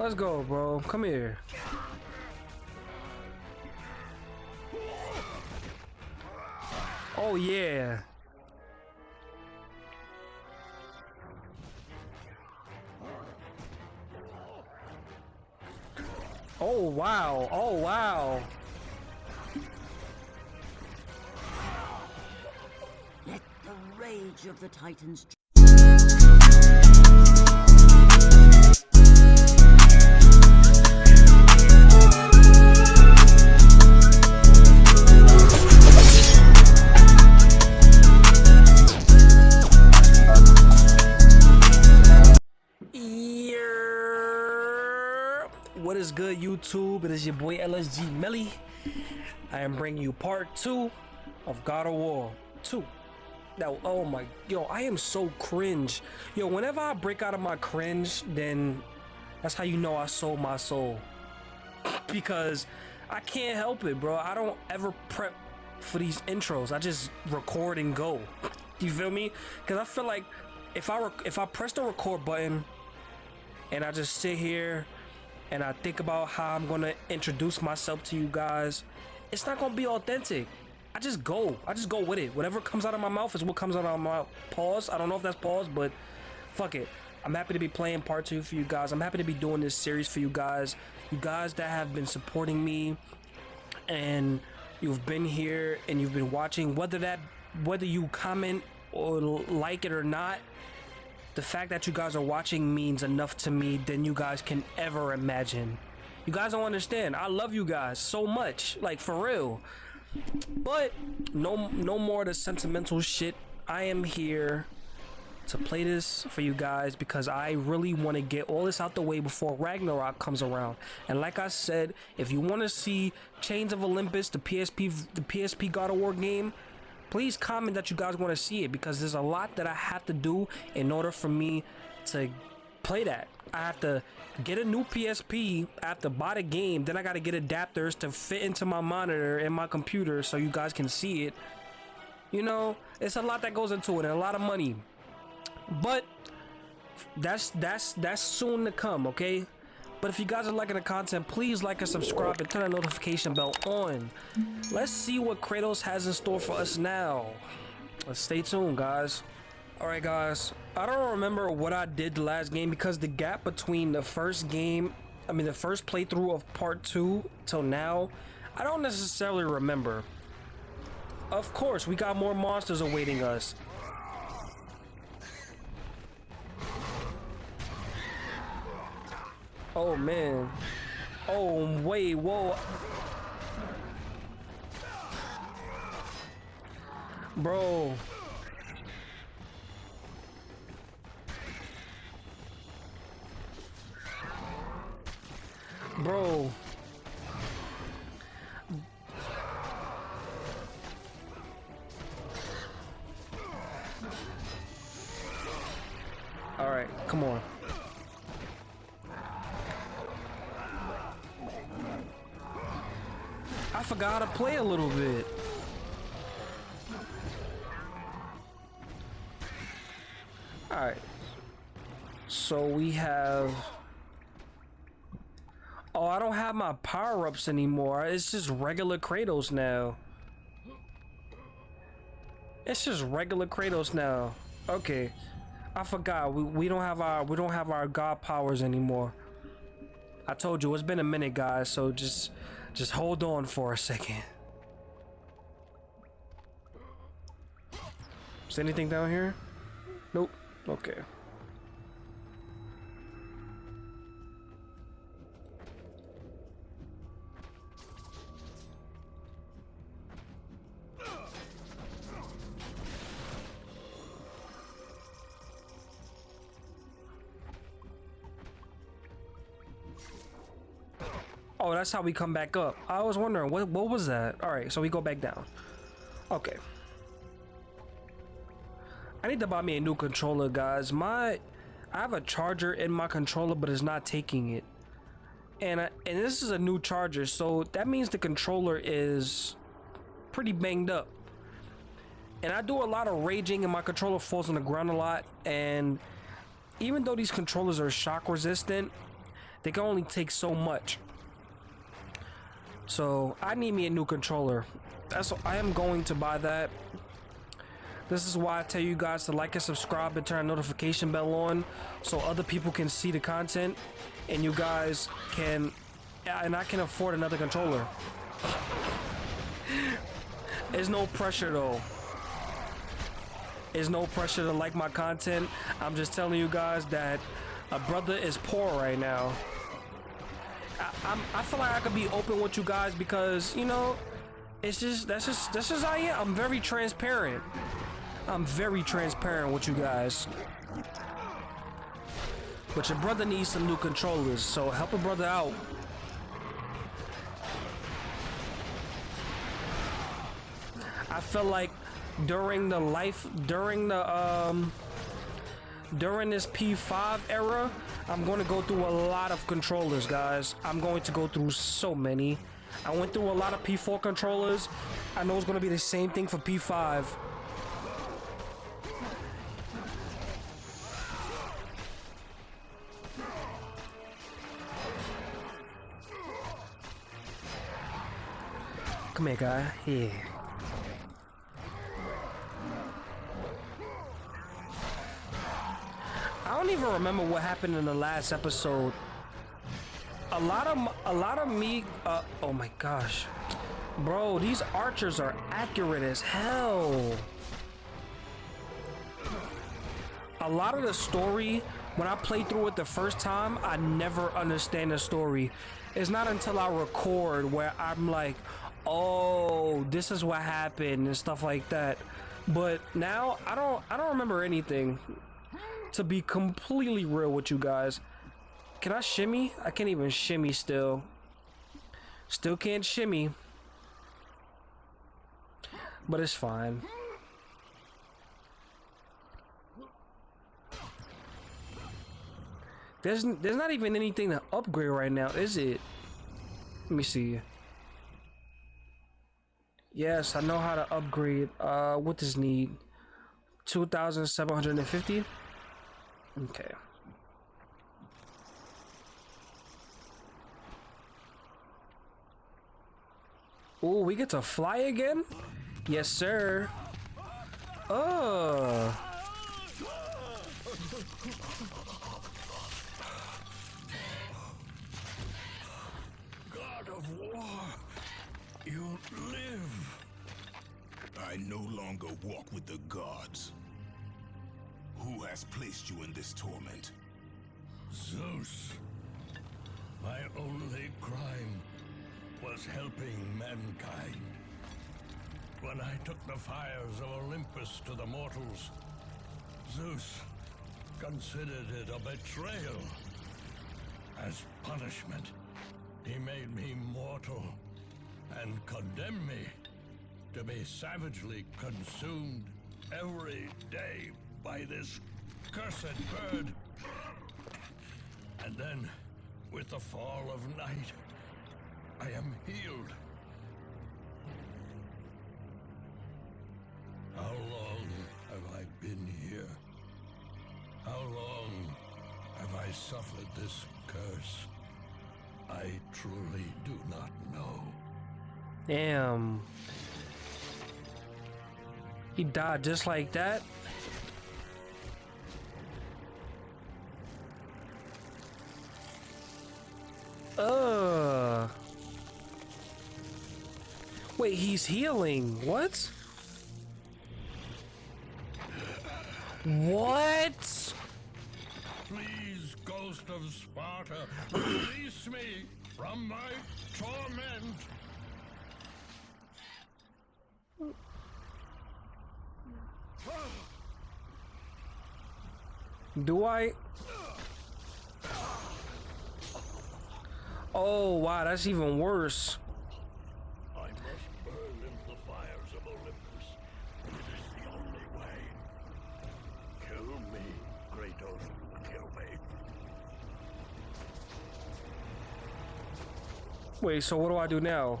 Let's go, bro. Come here. Oh, yeah. Oh, wow. Oh, wow. Let the rage of the Titans YouTube? It is your boy LSG Melly. I am bringing you part two of God of War 2. Now, oh my, yo, I am so cringe. Yo, whenever I break out of my cringe, then that's how you know I sold my soul. Because I can't help it, bro. I don't ever prep for these intros. I just record and go. You feel me? Because I feel like if I if I press the record button and I just sit here and I think about how I'm gonna introduce myself to you guys, it's not gonna be authentic. I just go. I just go with it. Whatever comes out of my mouth is what comes out of my. Pause. I don't know if that's pause, but fuck it. I'm happy to be playing part two for you guys. I'm happy to be doing this series for you guys. You guys that have been supporting me and you've been here and you've been watching, whether that whether you comment or like it or not, the fact that you guys are watching means enough to me than you guys can ever imagine. You guys don't understand. I love you guys so much, like for real. But no, no more of the sentimental shit. I am here to play this for you guys because I really want to get all this out the way before Ragnarok comes around. And like I said, if you want to see Chains of Olympus, the PSP, the PSP God of War game, please comment that you guys want to see it because there's a lot that I have to do in order for me to play that. I have to get a new PSP, I have to buy the game, then I got to get adapters to fit into my monitor and my computer so you guys can see it. You know, it's a lot that goes into it and a lot of money. But that's that's that's soon to come, okay? But if you guys are liking the content, please like and subscribe and turn the notification bell on. Let's see what Kratos has in store for us now. Let's stay tuned, guys. Alright, guys. I don't remember what I did the last game because the gap between the first game, I mean, the first playthrough of part two till now, I don't necessarily remember. Of course, we got more monsters awaiting us. Oh man. Oh wait, whoa. Bro. Bro. All right, come on. Forgot to play a little bit. Alright. So we have... Oh, I don't have my power-ups anymore. It's just regular Kratos now. It's just regular Kratos now. Okay. I forgot. We, we don't have our we don't have our god powers anymore. I told you it's been a minute, guys, so just just hold on for a second. Is anything down here? Nope. Okay. Oh, that's how we come back up. I was wondering what what was that? All right, so we go back down. Okay. I need to buy me a new controller, guys. My I have a charger in my controller, but it's not taking it. And I, and this is a new charger, so that means the controller is pretty banged up. And I do a lot of raging, and my controller falls on the ground a lot. And even though these controllers are shock resistant, they can only take so much. So I need me a new controller. That's I am going to buy that. This is why I tell you guys to like and subscribe and turn notification bell on so other people can see the content and you guys can and I can afford another controller. There's no pressure though. There's no pressure to like my content. I'm just telling you guys that a brother is poor right now. I, I'm, I feel like I could be open with you guys because you know, it's just that's just that's just I am. I'm very transparent. I'm very transparent with you guys. But your brother needs some new controllers, so help a brother out. I feel like during the life during the um during this P5 era, I'm going to go through a lot of controllers, guys. I'm going to go through so many. I went through a lot of P4 controllers. I know it's going to be the same thing for P5. Come here, guy. Here. I don't even remember what happened in the last episode. A lot of a lot of me. Uh, oh my gosh, bro, these archers are accurate as hell. A lot of the story, when I played through it the first time, I never understand the story. It's not until I record where I'm like, oh, this is what happened and stuff like that. But now I don't I don't remember anything to be completely real with you guys. Can I shimmy? I can't even shimmy still. Still can't shimmy. But it's fine. There's there's not even anything to upgrade right now, is it? Let me see. Yes, I know how to upgrade. Uh, what does need? 2,750? Okay. Oh, we get to fly again? Yes, sir. Oh. God of War, you live. I no longer walk with the gods. Who has placed you in this torment? Zeus. My only crime was helping mankind. When I took the fires of Olympus to the mortals, Zeus considered it a betrayal. As punishment, he made me mortal and condemned me to be savagely consumed every day by this cursed bird. And then, with the fall of night, I am healed. How long have I been here? How long have I suffered this curse? I truly do not know. Damn. He died just like that? Uh. Wait, he's healing. What? What? Please, ghost of Sparta, release me from my torment. Do I? Oh, wow, that's even worse. I must burn in the fires of Olympus. It is the only way. Kill me, Kratos. Kill me. Wait, so what do I do now?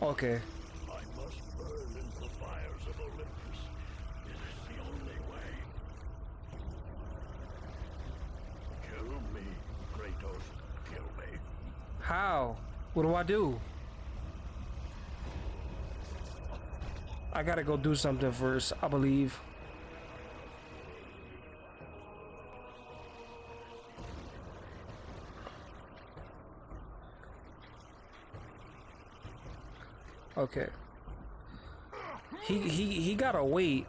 Okay. I must burn in the fires of Olympus. It is the only way. Kill me, Kratos kill me. How? What do I do? I gotta go do something first, I believe. Okay. He he he gotta wait.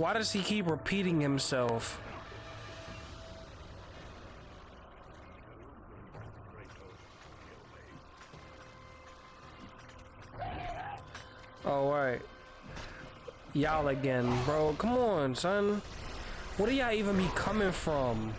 Why does he keep repeating himself? Oh, right. Y'all again, bro. Come on, son. Where do y'all even be coming from?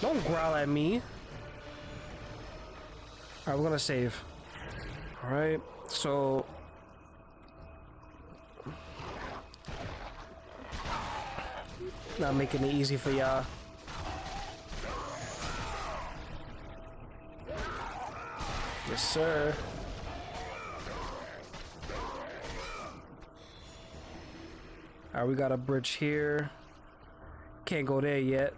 Don't growl at me. Alright, we're gonna save. Alright, so... Not making it easy for y'all. Yes, sir. Alright, we got a bridge here. Can't go there yet.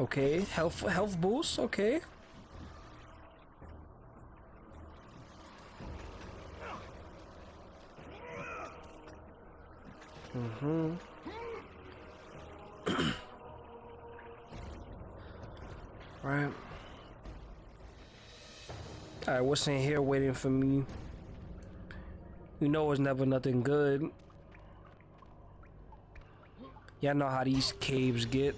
Okay, health health boost, okay. Mm-hmm. right. Alright, what's in here waiting for me? You know it's never nothing good. Y'all know how these caves get.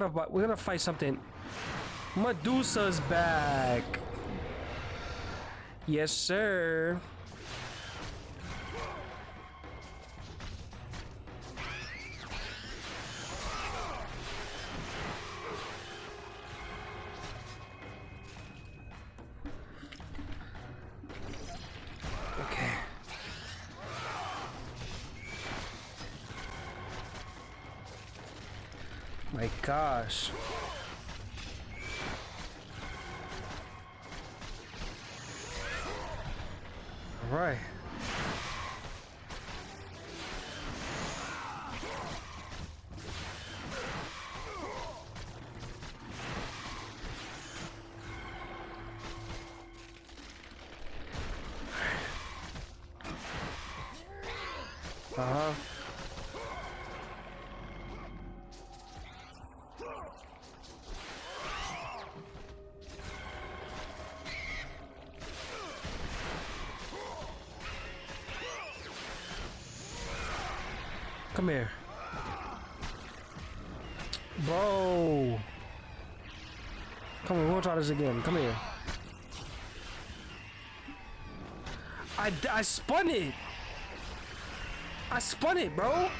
Gonna we're gonna fight something. Medusa's back. Yes, sir. Right. Uh-huh. Again. Come here. I, I spun it. I spun it, bro.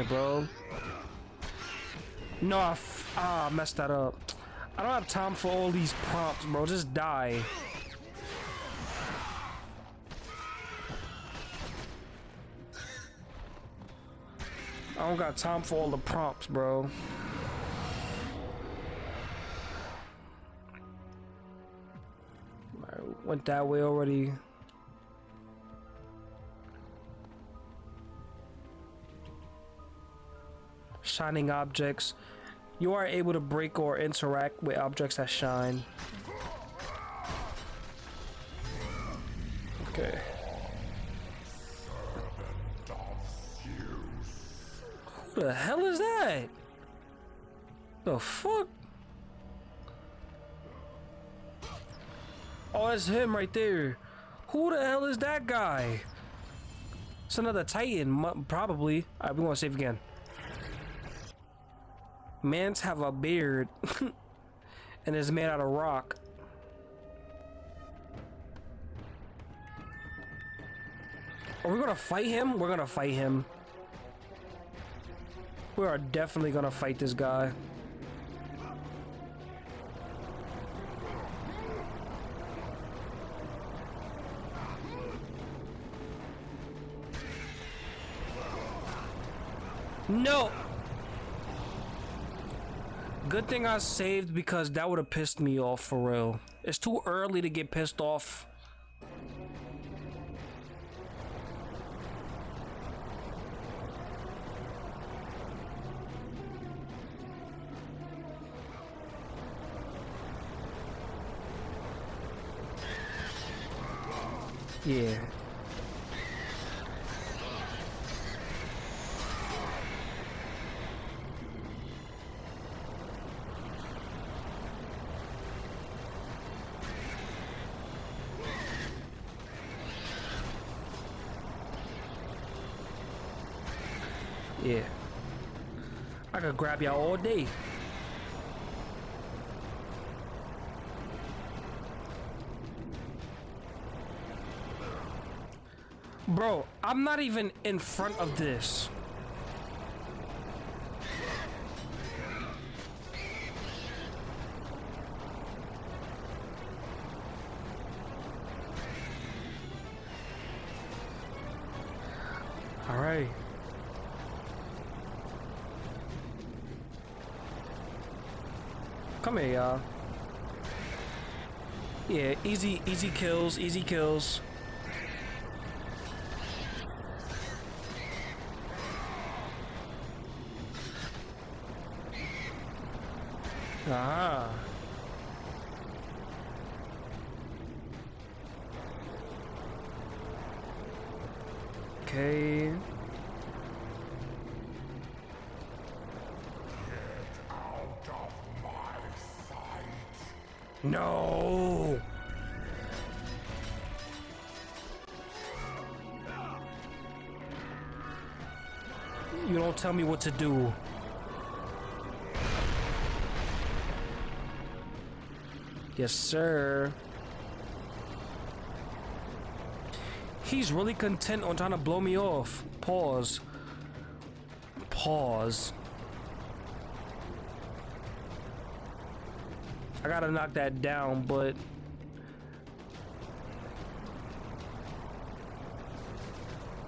Bro. No, I ah, messed that up. I don't have time for all these prompts, bro. Just die. I don't got time for all the prompts, bro. Went that way already. Shining objects. You are able to break or interact with objects that shine. Okay. Who the hell is that? The fuck? Oh, that's him right there. Who the hell is that guy? It's another Titan, probably. Alright, we want to save again. Mans have a beard and is made out of rock. Are we gonna fight him? We're gonna fight him. We are definitely gonna fight this guy. No! Good thing I saved because that would have pissed me off for real. It's too early to get pissed off. Yeah. All day. Bro, I'm not even in front of this. Easy, easy kills, easy kills. Ah. Okay. Get out of my sight. No. You don't tell me what to do. Yes, sir. He's really content on trying to blow me off. Pause. Pause. I gotta knock that down, but...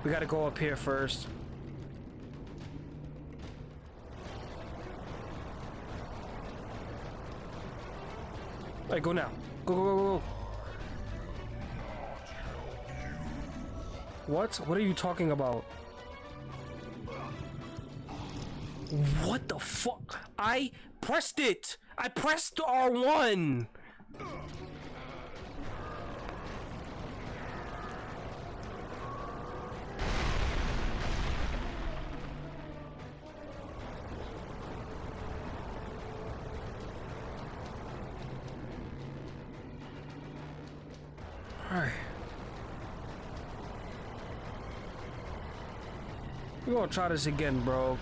We gotta go up here first. Alright, go now. Go, go, go, go. What? What are you talking about? What the fuck? I pressed it! I pressed R1! Gonna try this again, bro.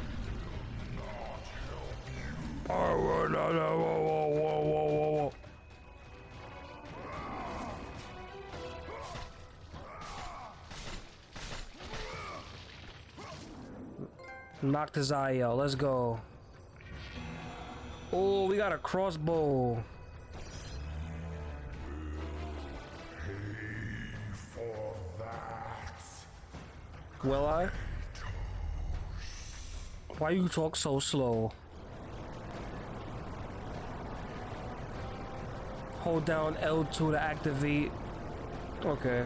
Oh, no, no, whoa, whoa, whoa, whoa, whoa, whoa. Knocked his eye out. Let's go. Oh, we got a crossbow. Will I? Why you talk so slow? Hold down L2 to activate. Okay.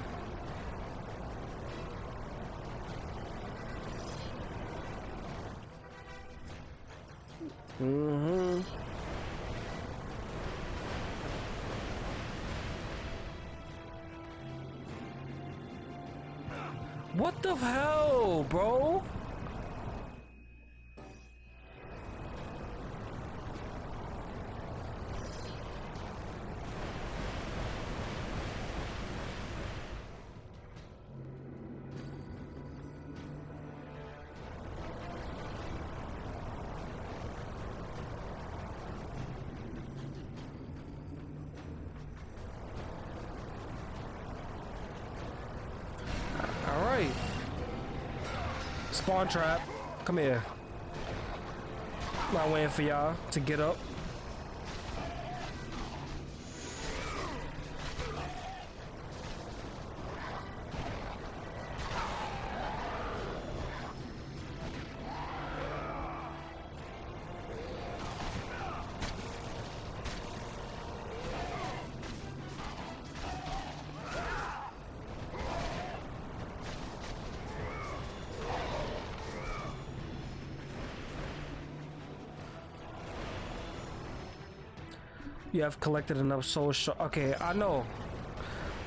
Mm-hmm. What the hell, bro? Spawn trap. Come here. Not waiting for y'all to get up. You have collected enough soul sh- Okay, I know.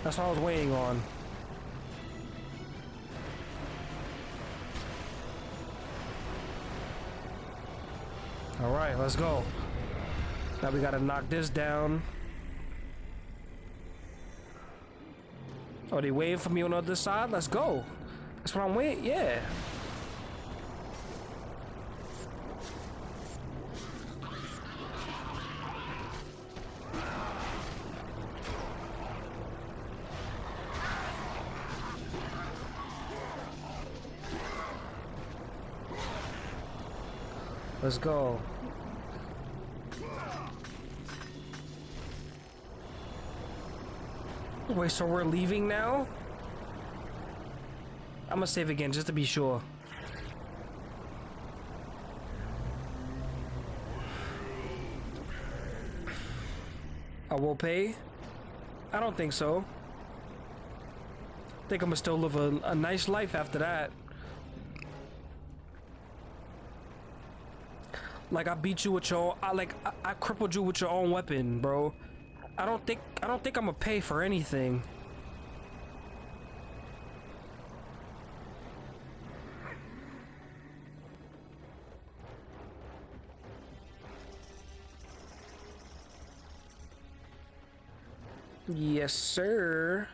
That's what I was waiting on. Alright, let's go. Now we gotta knock this down. Oh, they waiting for me on the other side? Let's go. That's what I'm waiting. Yeah. Let's go. Wait, so we're leaving now? I'm gonna save again just to be sure. I will pay? I don't think so. I think I'm gonna still live a, a nice life after that. Like I beat you with your, I like I, I crippled you with your own weapon, bro. I don't think I don't think I'm gonna pay for anything. Yes, sir.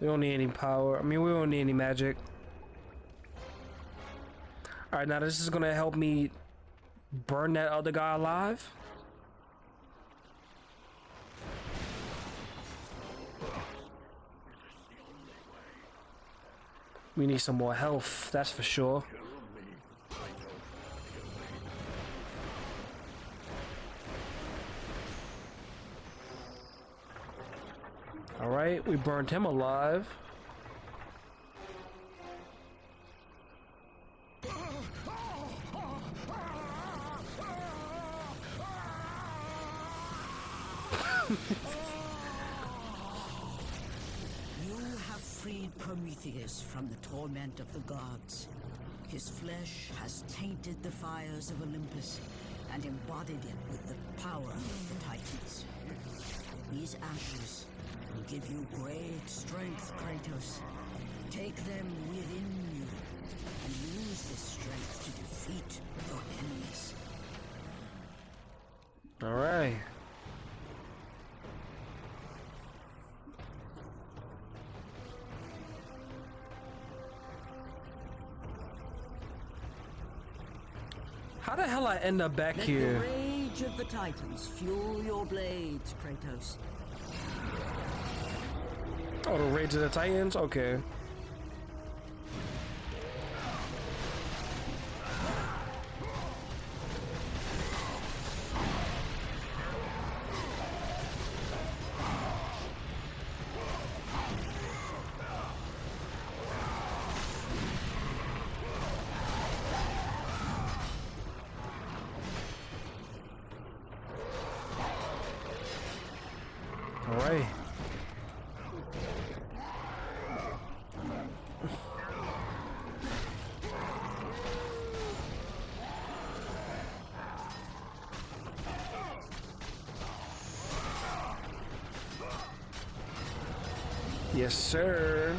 We don't need any power. I mean, we don't need any magic. All right, now this is gonna help me burn that other guy alive. We need some more health, that's for sure. Alright, we burned him alive. From the torment of the gods. His flesh has tainted the fires of Olympus and embodied it with the power of the Titans. These ashes will give you great strength, Kratos. Take them within you and use this strength to defeat your enemies. Alright. How hell I end up back Let here? the rage of the Titans fuel your blades, Kratos. Oh, the Rage of the Titans? Okay. Yes, sir.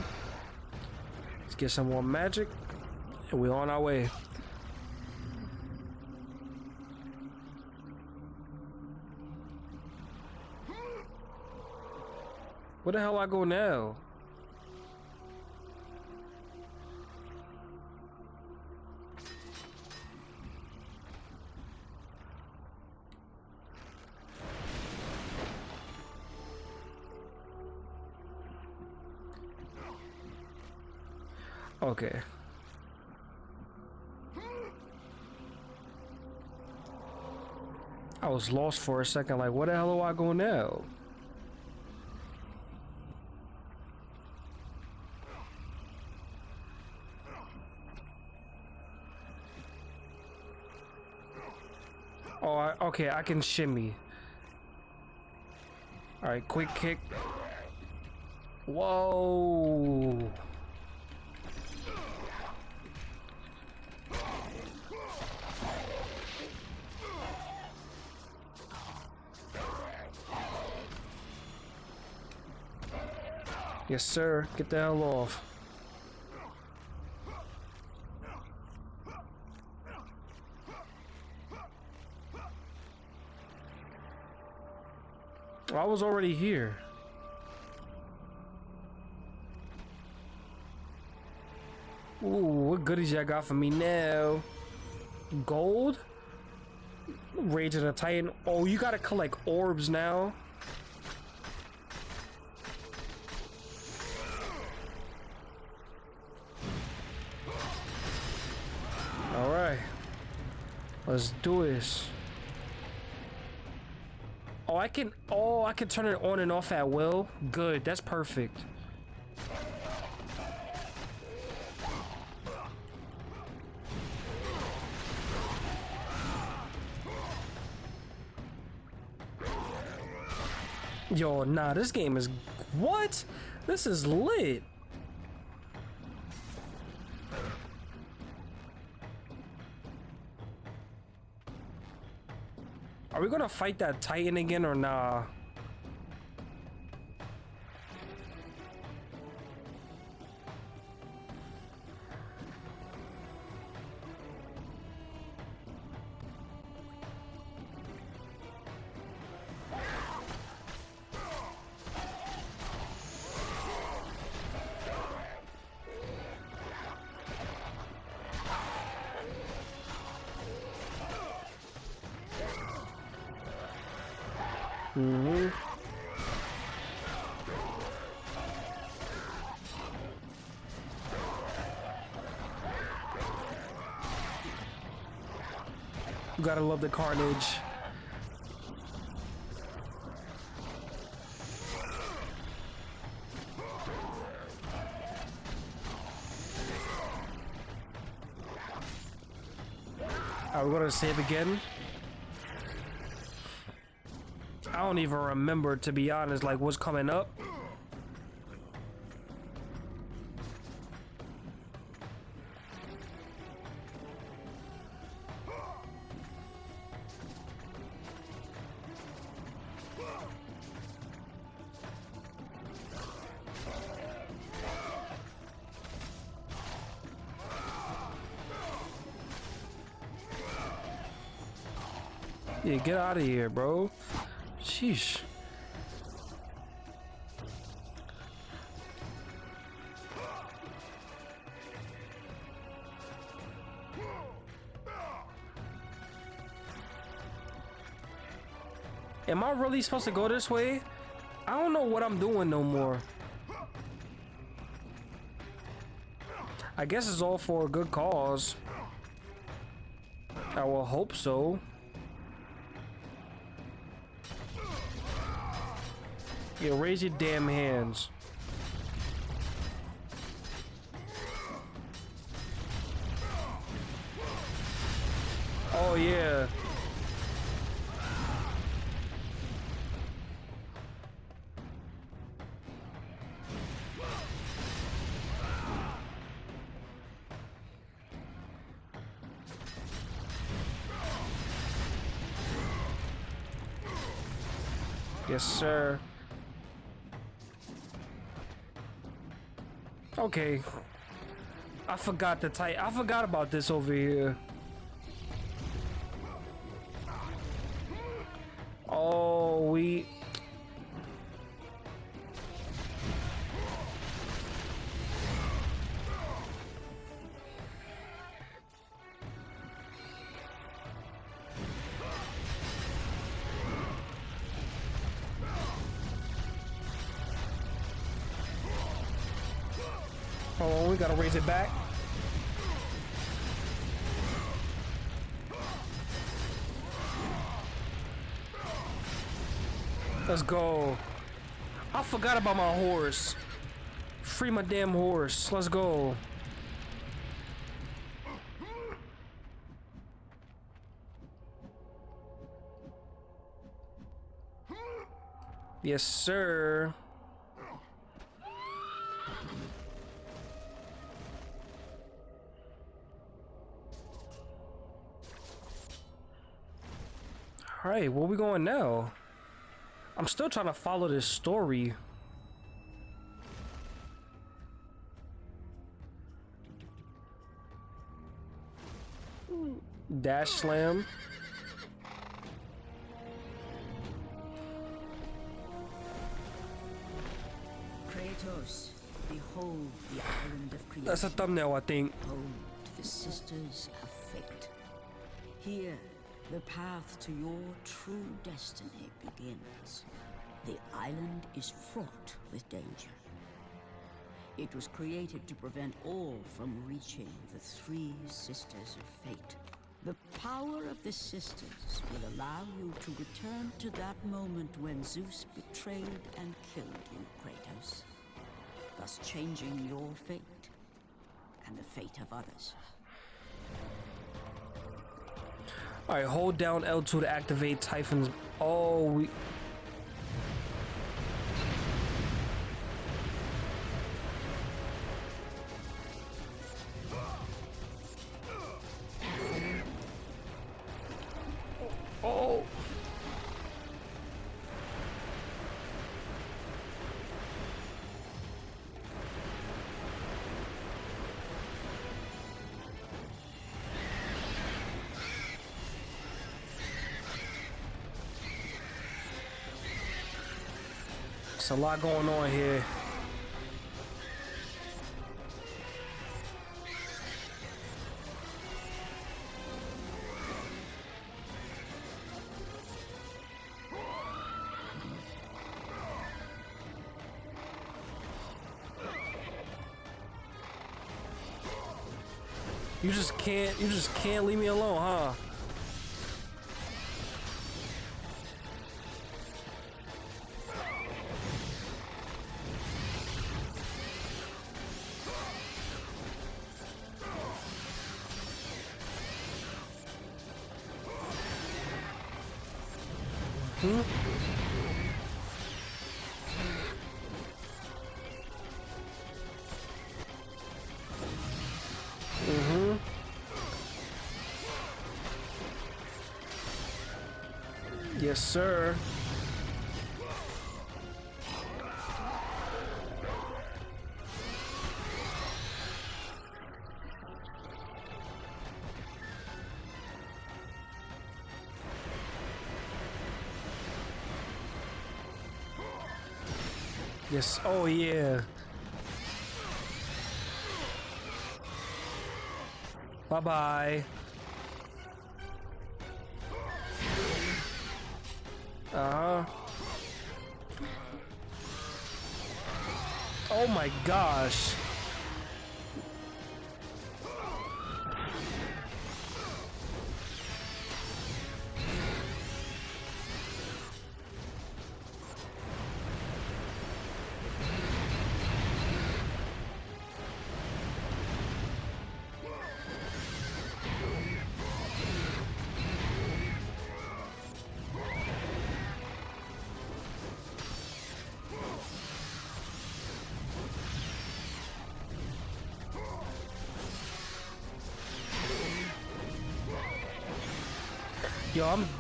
Let's get some more magic. And we're on our way. Where the hell I go now? Okay. I was lost for a second, like, where the hell do I go now? Oh, I, okay, I can shimmy. Alright, quick kick. Whoa. Yes, sir. Get the hell off. I was already here. Ooh, what goodies y'all got for me now? Gold? Rage of the Titan. Oh, you gotta collect orbs now. Let's do this. Oh, I can. Oh, I can turn it on and off at will. Good. That's perfect. Yo, nah, this game is what? This is lit. We gonna fight that Titan again or nah? Gotta love the carnage. Are we gonna save again? I don't even remember, to be honest, like what's coming up. Get out of here, bro. Sheesh. Am I really supposed to go this way? I don't know what I'm doing no more. I guess it's all for a good cause. I will hope so. Yeah, raise your damn hands. Okay. I forgot the type. I forgot about this over here. Raise it back. Let's go. I forgot about my horse. Free my damn horse. Let's go. Yes, sir. All right, where we going now? I'm still trying to follow this story. Dash slam. Kratos, behold the island of creation. That's a thumbnail, I think. home to the sisters of fate. Here, the path to your true destiny begins. The island is fraught with danger. It was created to prevent all from reaching the three sisters of fate. The power of the sisters will allow you to return to that moment when Zeus betrayed and killed you, Kratos, thus changing your fate and the fate of others. All right, hold down L2 to activate Typhon's. Oh, we. A lot going on here. You just can't, you just can't leave me alone, huh? Yes, sir. Yes. Oh, yeah. Bye Oh my gosh.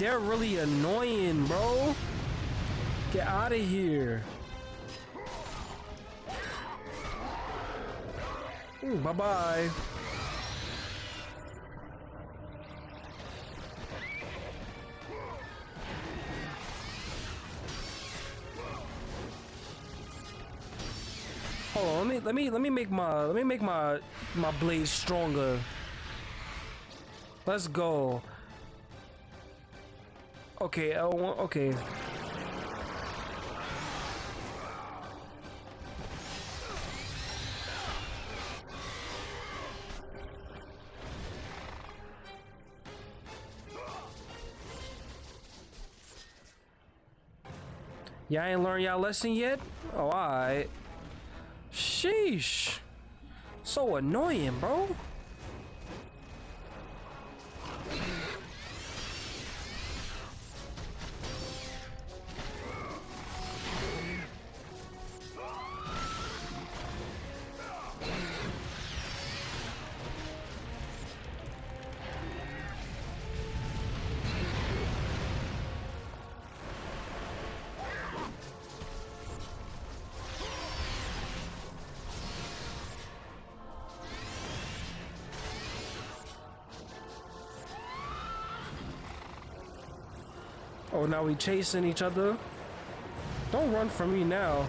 They're really annoying, bro. Get out of here. Hmm, bye bye. Hold on, let me let me let me make my let me make my my blade stronger. Let's go. Okay, uh, I want, okay. Y'all ain't learned y'all lesson yet? Oh, alright. Sheesh. So annoying, bro. Now we chasing each other. Don't run from me now.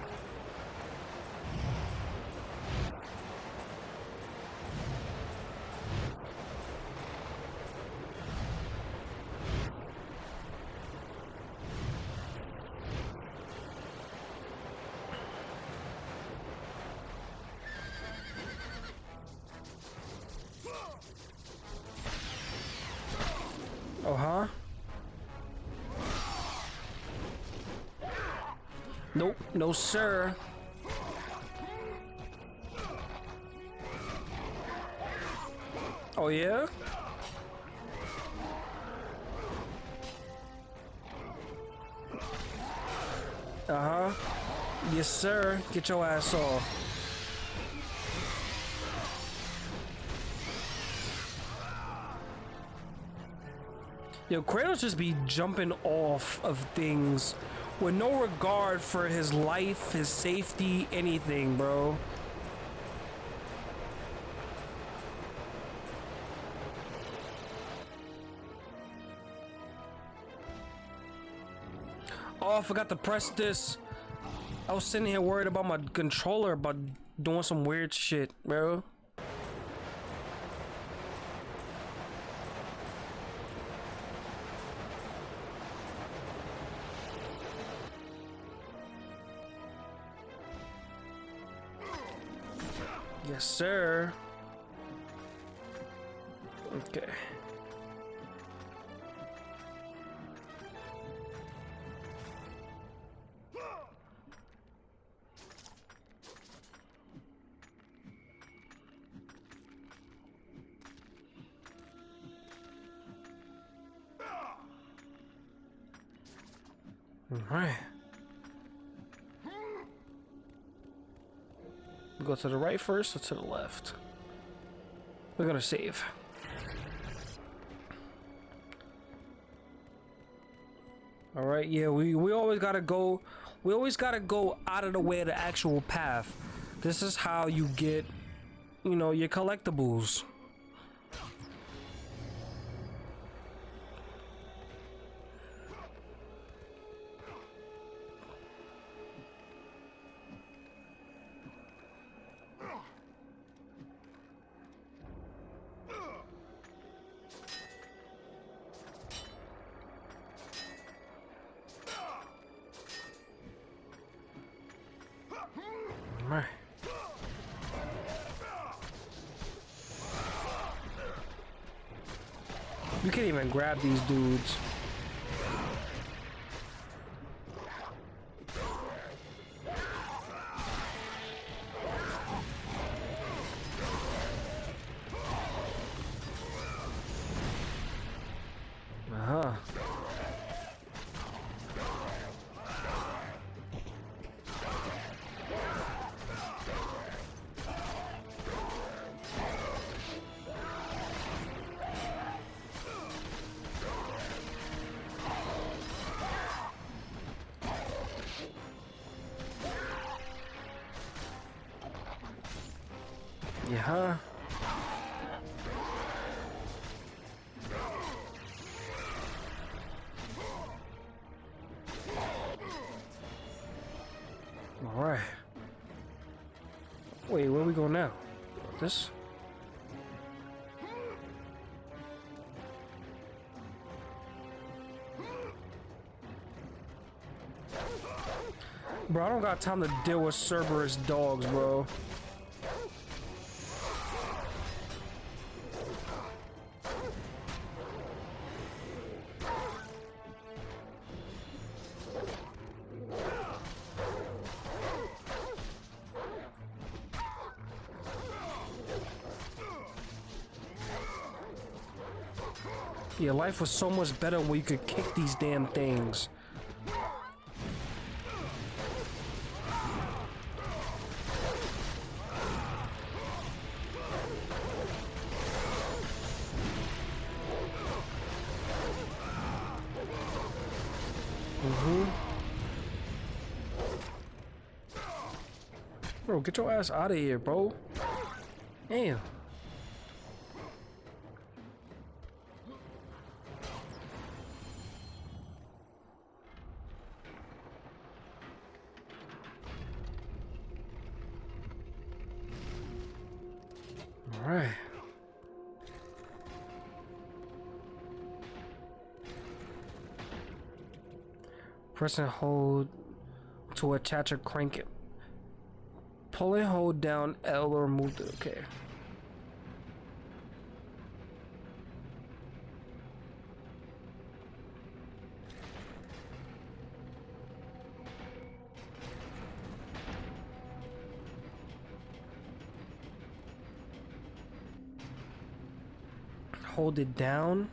No sir. Oh yeah? Uh-huh. Yes, sir. Get your ass off. Yo, Kratos just be jumping off of things with no regard for his life, his safety, anything, bro. Oh, I forgot to press this. I was sitting here worried about my controller about doing some weird shit, bro. Okay. All right. Go to the right first or to the left? We're gonna save. Right, yeah, we, we always gotta go, we always gotta go out of the way of the actual path. This is how you get, you know, your collectibles. Grab these dudes. Go now? This? Bro, I don't got time to deal with Cerberus dogs, bro. Life was so much better when you could kick these damn things. Mm-hmm. Bro, get your ass out of here, bro. Damn. Press and hold to attach or crank it. Pull and hold down L or move the okay. Hold it down.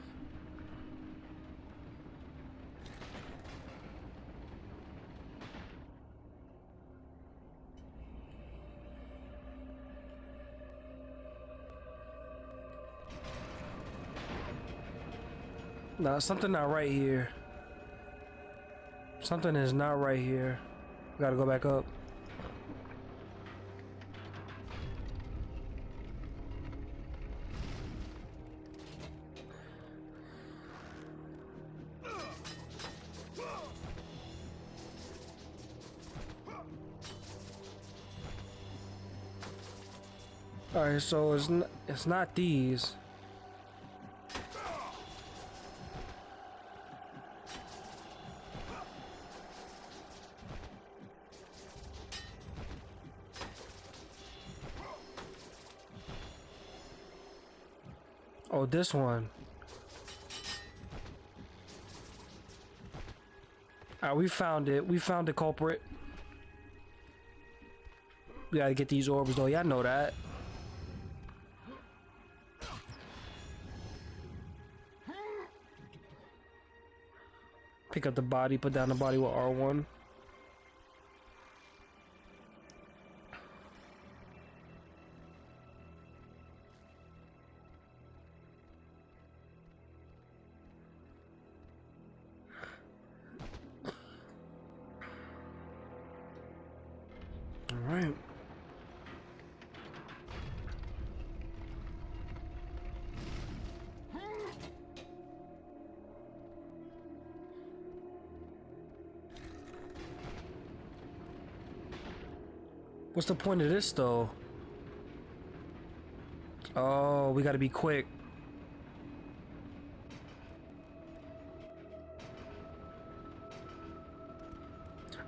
No, something not right here. Something is not right here. We gotta go back up. All right, so it's it's not these. This one. Alright, we found it. We found the culprit. We gotta get these orbs though. Y'all know that. Pick up the body, put down the body with R1. The point of this though? Oh, we gotta be quick.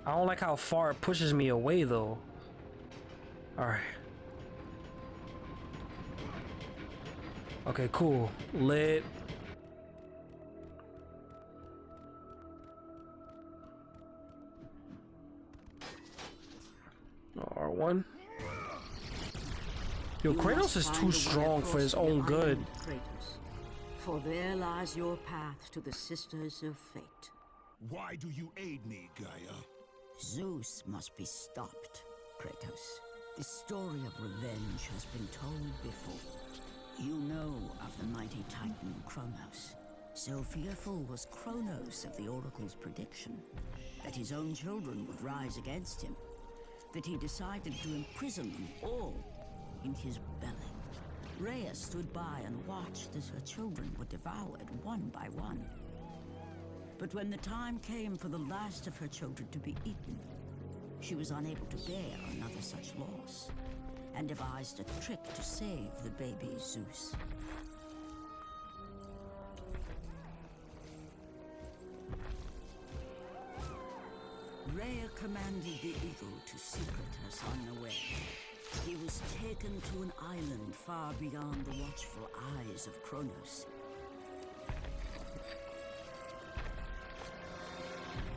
I don't like how far it pushes me away though. Alright. Okay, cool. Lit. Yo, You Kratos is too strong for his own good. island, Kratos. For there lies your path to the Sisters of Fate. Why do you aid me, Gaia? Zeus must be stopped, Kratos. The story of revenge has been told before. You know of the mighty titan Kronos. So fearful was Kronos of the Oracle's prediction that his own children would rise against him, that he decided to imprison them all in his belly. Rhea stood by and watched as her children were devoured one by one. But when the time came for the last of her children to be eaten, she was unable to bear another such loss, and devised a trick to save the baby Zeus. Rhea commanded the eagle to secret her son away. He was taken to an island far beyond the watchful eyes of Kronos.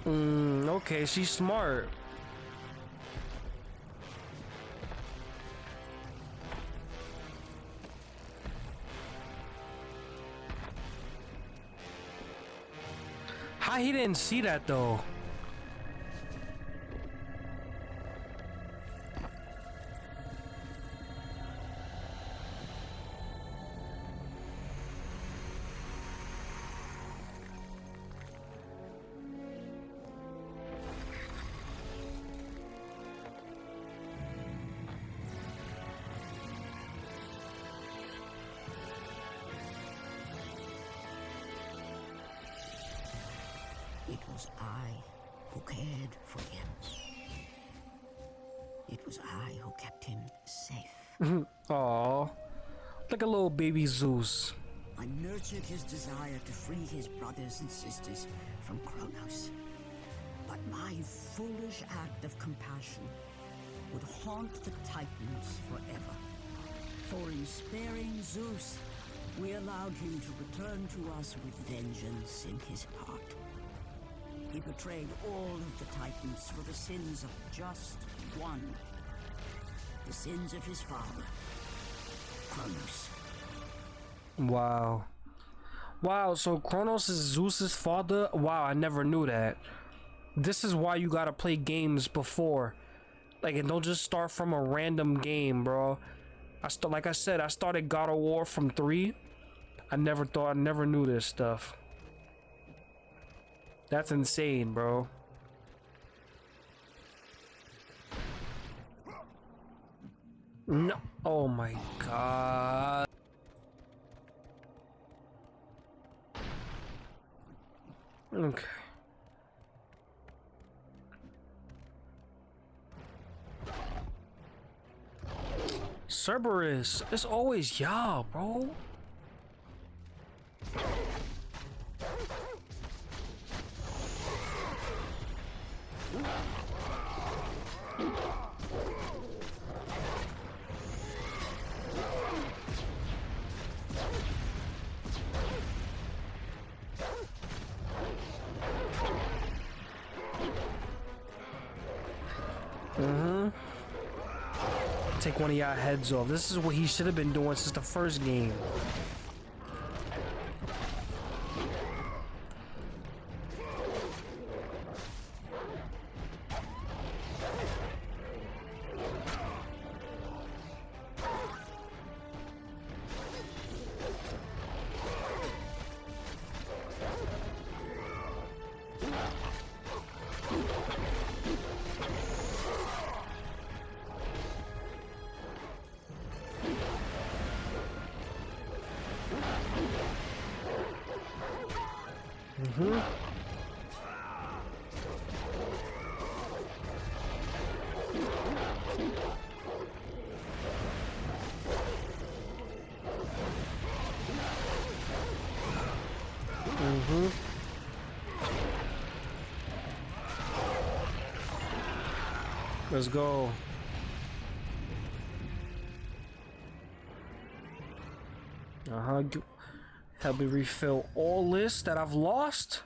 Mm, okay, she's smart. How he didn't see that though? Like a little baby Zeus. I nurtured his desire to free his brothers and sisters from Kronos. But my foolish act of compassion would haunt the Titans forever. For in sparing Zeus, we allowed him to return to us with vengeance in his heart. He betrayed all of the Titans for the sins of just one. The sins of his father, Kronos. Wow. Wow, so Kronos is Zeus's father? Wow, I never knew that. This is why you gotta play games before. Like, and don't just start from a random game, bro. I st- like I said, I started God of War from 3. I never thought, I never knew this stuff. That's insane, bro. No. Oh my god. Okay. Cerberus, it's always y'all, bro. One of y'all heads off. This is what he should have been doing since the first game. Let's go. Uh-huh. Help me refill all this that I've lost.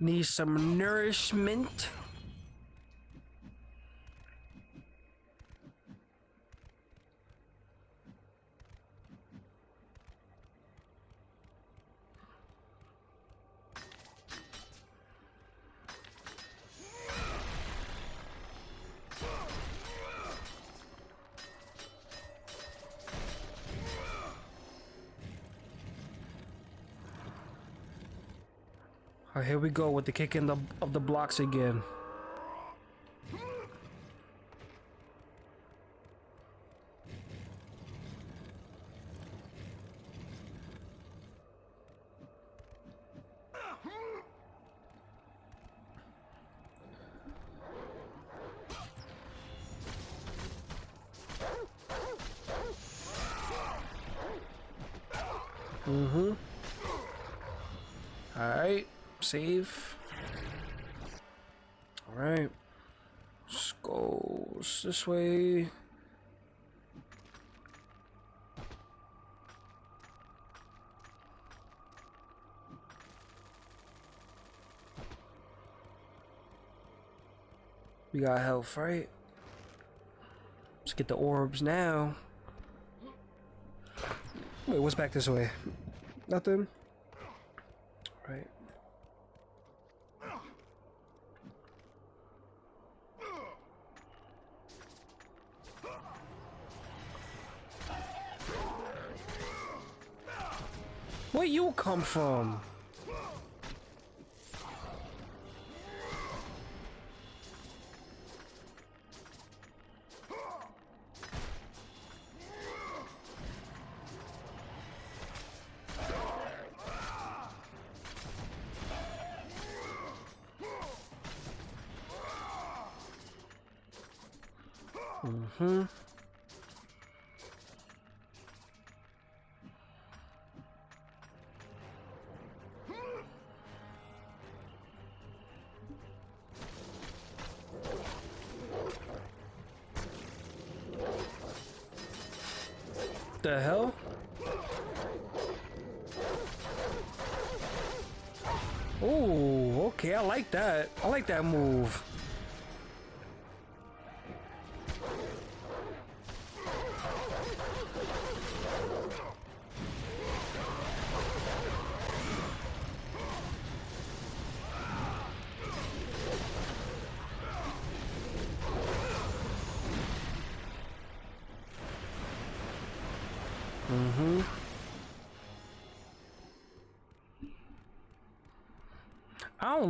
Need some nourishment. Here we go with the kick in the of the blocks again. Mm-hmm. Alright. Save. Alright. Let's go this way. We got health, right? Let's get the orbs now. Wait, what's back this way? Nothing? Right. Where you come from? The hell? Oh, okay, I like that. I like that move.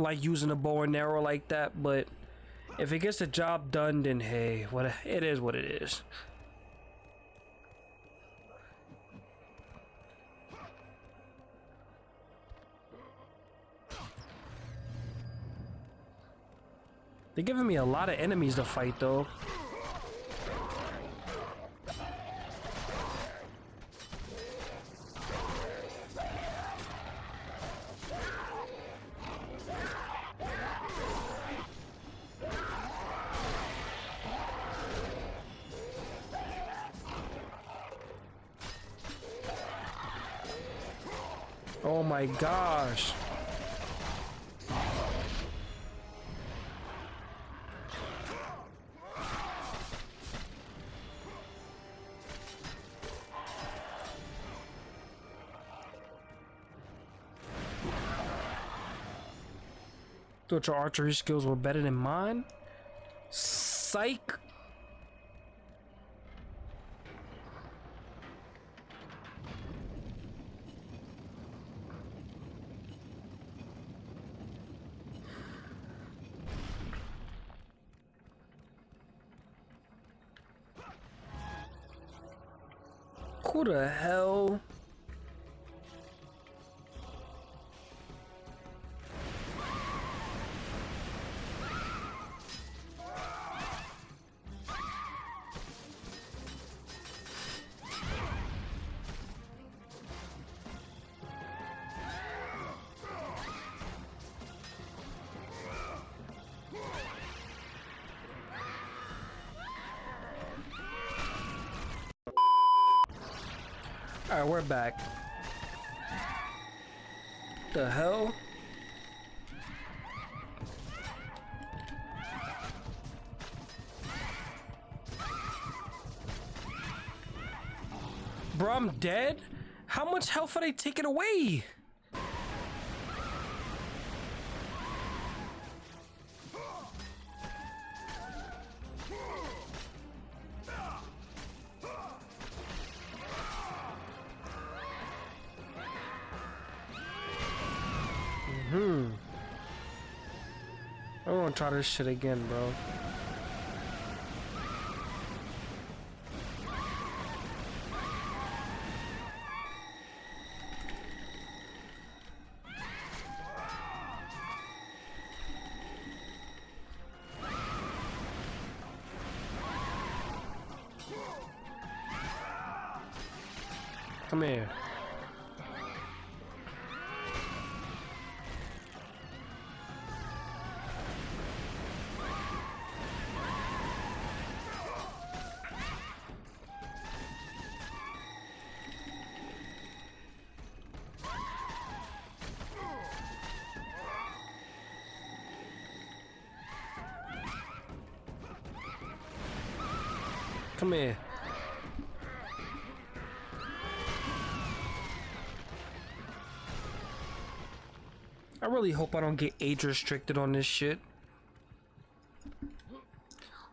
Like using a bow and arrow like that, but if it gets the job done, then hey, what it is what it is. They're giving me a lot of enemies to fight though. Gosh. Thought your archery skills were better than mine? Psych! Who the hell? Alright, we're back. The hell? Bro, I'm dead? How much health are they taking away? Try this shit again, bro. Really hope I don't get age restricted on this shit.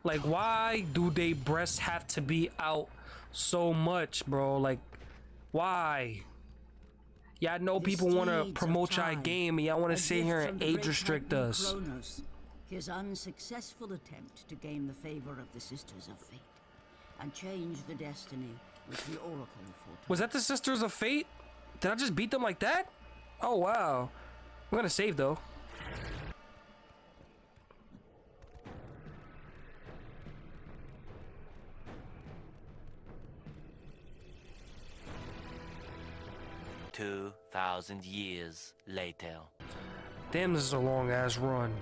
Like, why do they breasts have to be out so much, bro? Like, why? Yeah, I know people want to promote y'all game, and y'all want to sit here and age restrict us. Kronos, his unsuccessful attempt to gain the favor of the Sisters of Fate and change the destiny which the Oracle foretold. Was that the Sisters of Fate? Did I just beat them like that? Oh, wow. I'm gonna save, though. Two thousand years later. Damn, this is a long ass run.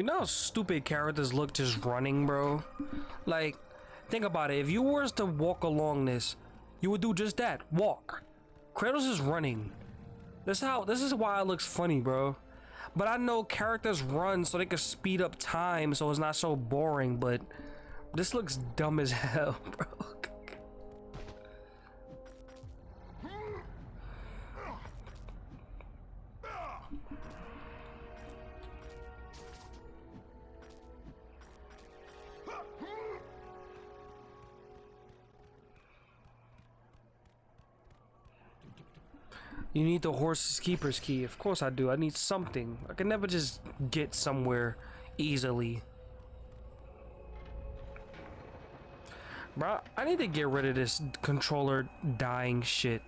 You know how stupid characters look just running, bro? Like, think about it. If you were to walk along this, you would do just that. Walk. Kratos is running. This how this is why it looks funny, bro. But I know characters run so they can speed up time so it's not so boring, but this looks dumb as hell, bro. You need the horse's keeper's key. Of course I do. I need something. I can never just get somewhere easily. Bro, I need to get rid of this controller dying shit.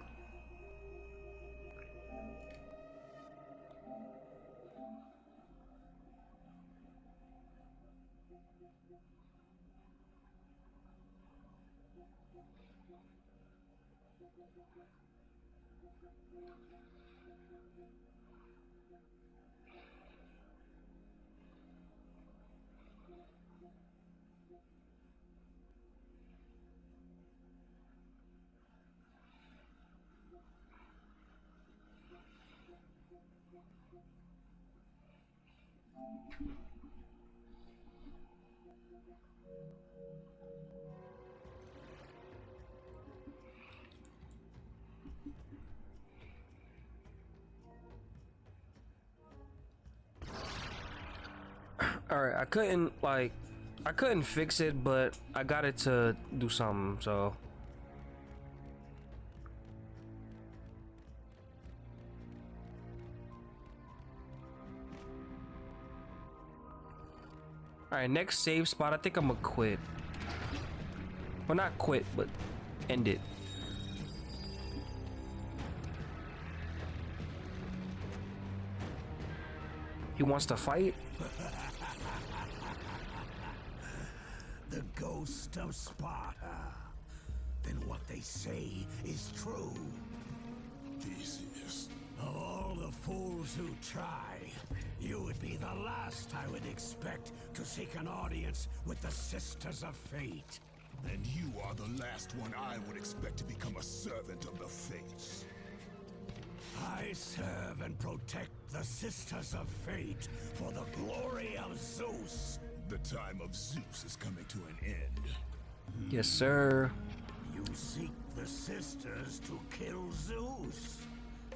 Alright, I couldn't, like, I couldn't fix it, but I got it to do something, so. Alright, next save spot, I think I'm gonna quit. Well, not quit, but end it. He wants to fight? The ghost of Sparta. Then what they say is true. Theseus. Of all the fools who try, you would be the last I would expect to seek an audience with the Sisters of Fate. And you are the last one I would expect to become a servant of the Fates. I serve and protect the Sisters of Fate for the glory of Zeus. The time of Zeus is coming to an end. Yes, sir. You seek the sisters to kill Zeus.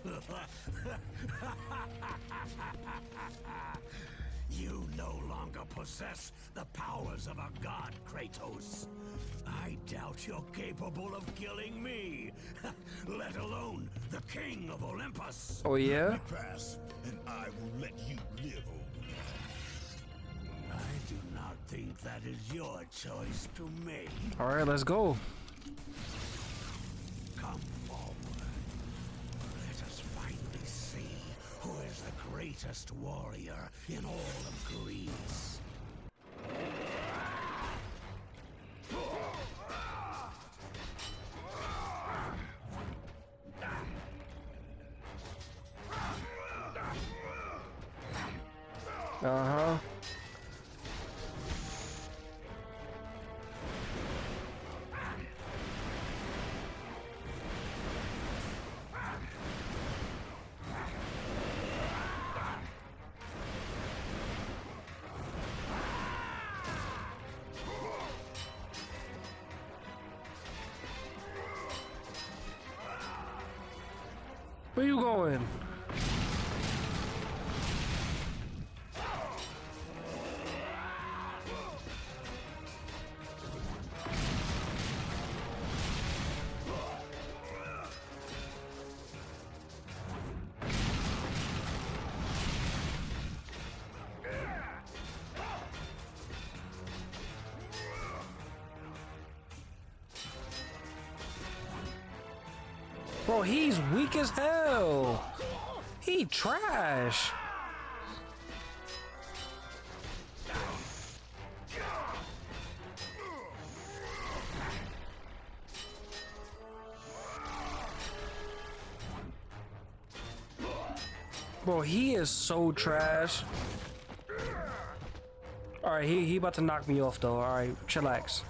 you no longer possess the powers of a god, Kratos. I doubt you're capable of killing me, let alone the king of Olympus. Oh, yeah? Pass, and I will let you live I do not think that is your choice to make. Alright, let's go. greatest warrior in all of Greece. Uh-huh. Where you going? Bro, he's weak as hell. He trash. Bro, he is so trash. All right, he he about to knock me off though. All right, chillax.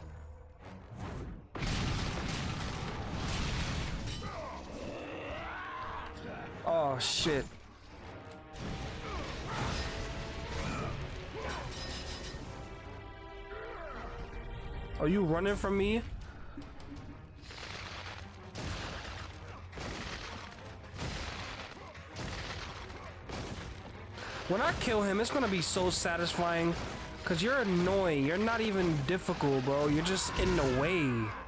Running from me? When I kill him, it's gonna be so satisfying. Cause you're annoying. You're not even difficult, bro. You're just in the way.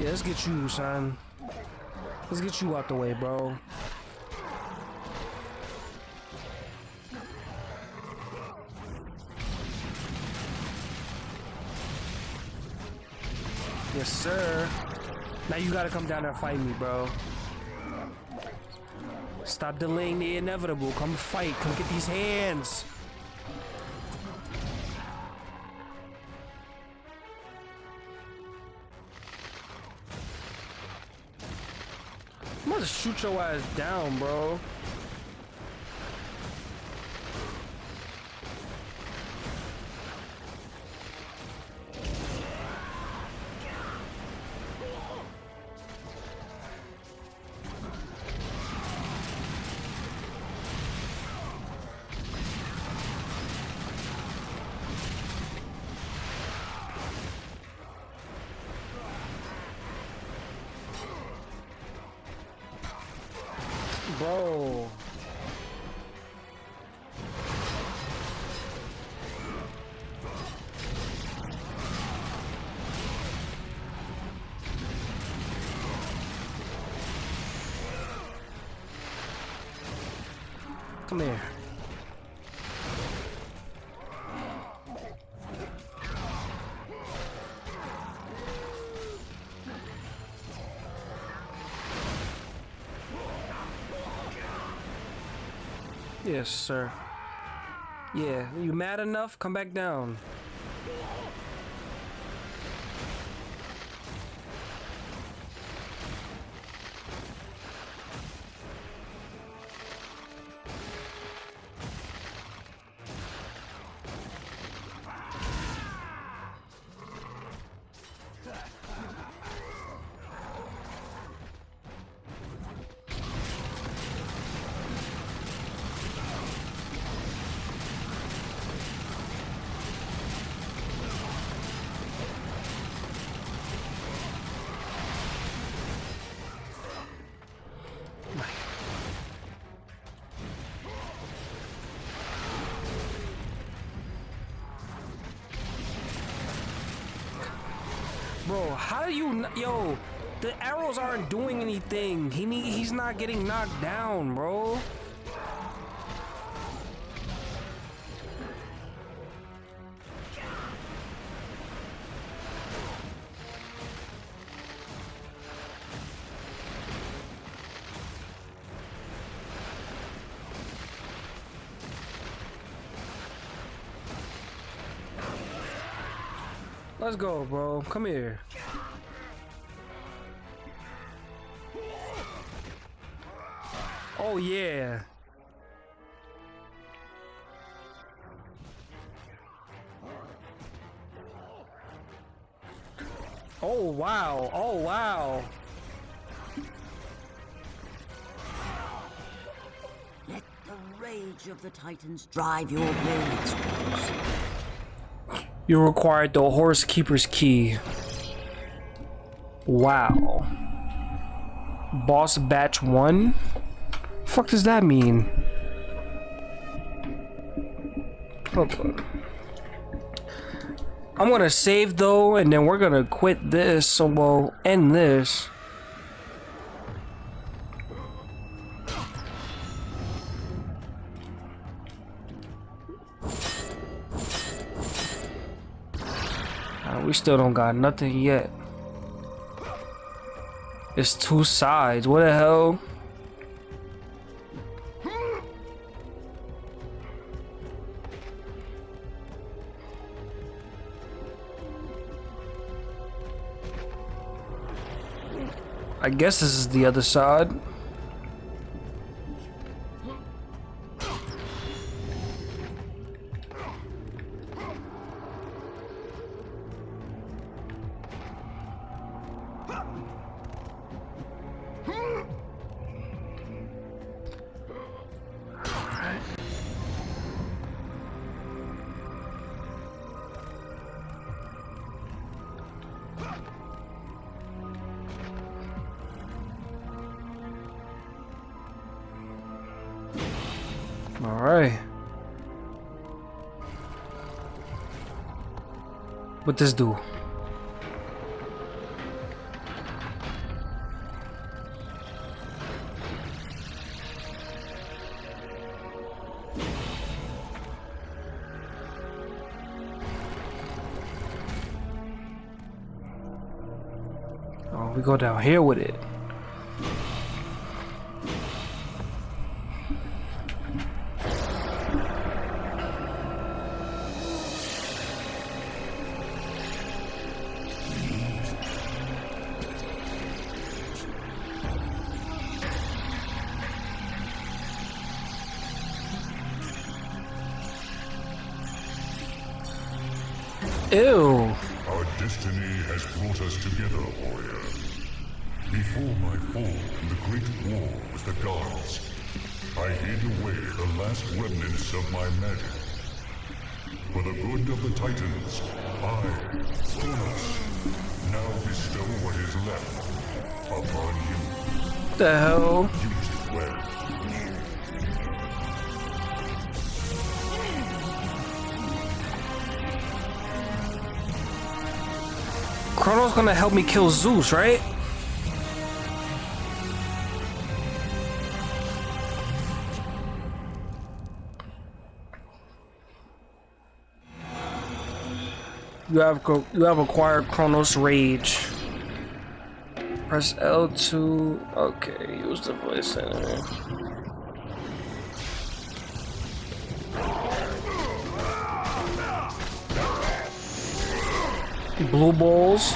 Yeah, let's get you, son. Let's get you out the way, bro. Yes, sir. Now you gotta come down there and fight me, bro. Stop delaying the inevitable. Come fight. Come get these hands. Your ass down, bro. Bro. Yes, sir. Yeah, you mad enough? Come back down. how do you... Yo, the arrows aren't doing anything. He He's not getting knocked down, bro. Let's go, bro. Come here. Oh yeah. Oh wow. Oh wow. Let the rage of the Titans drive your blades. You required the horse keeper's key. Wow. Boss batch one? Fuck does that mean? Okay. I'm gonna save though, and then we're gonna quit this, so we'll end this. We still don't got nothing yet. It's two sides. What the hell? I guess this is the other side. All right. What this do? Oh, we go down here with it. Titans, I, Cronos, now bestow what is left upon you. The hell? Use it well. Chrono's gonna help me kill Zeus, right? You have you have acquired Cronos Rage. Press L2. Okay, use the voice. Blue balls.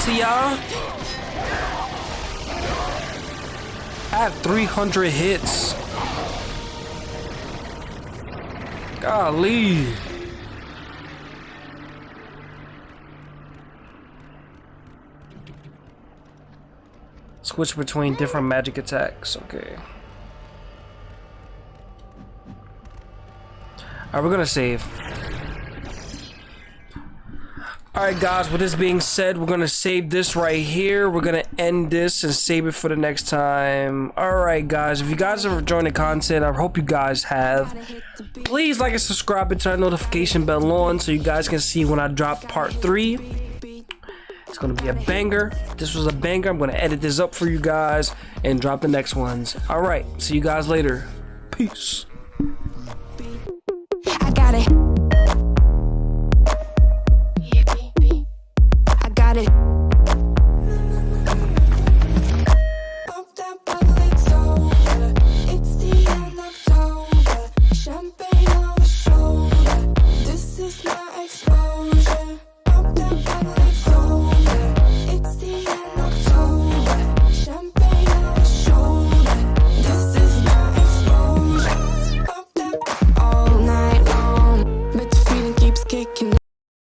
To y'all? I have 300 hits. Golly. Switch between different magic attacks. Okay. Alright, we're gonna save. All right, guys. With this being said, we're gonna save this right here. We're gonna end this and save it for the next time. All right, guys. If you guys have enjoyed the content, I hope you guys have. Please like and subscribe and turn notification bell on so you guys can see when I drop part three. It's gonna be a banger. This was a banger. I'm gonna edit this up for you guys and drop the next ones. All right. See you guys later. Peace. I got it.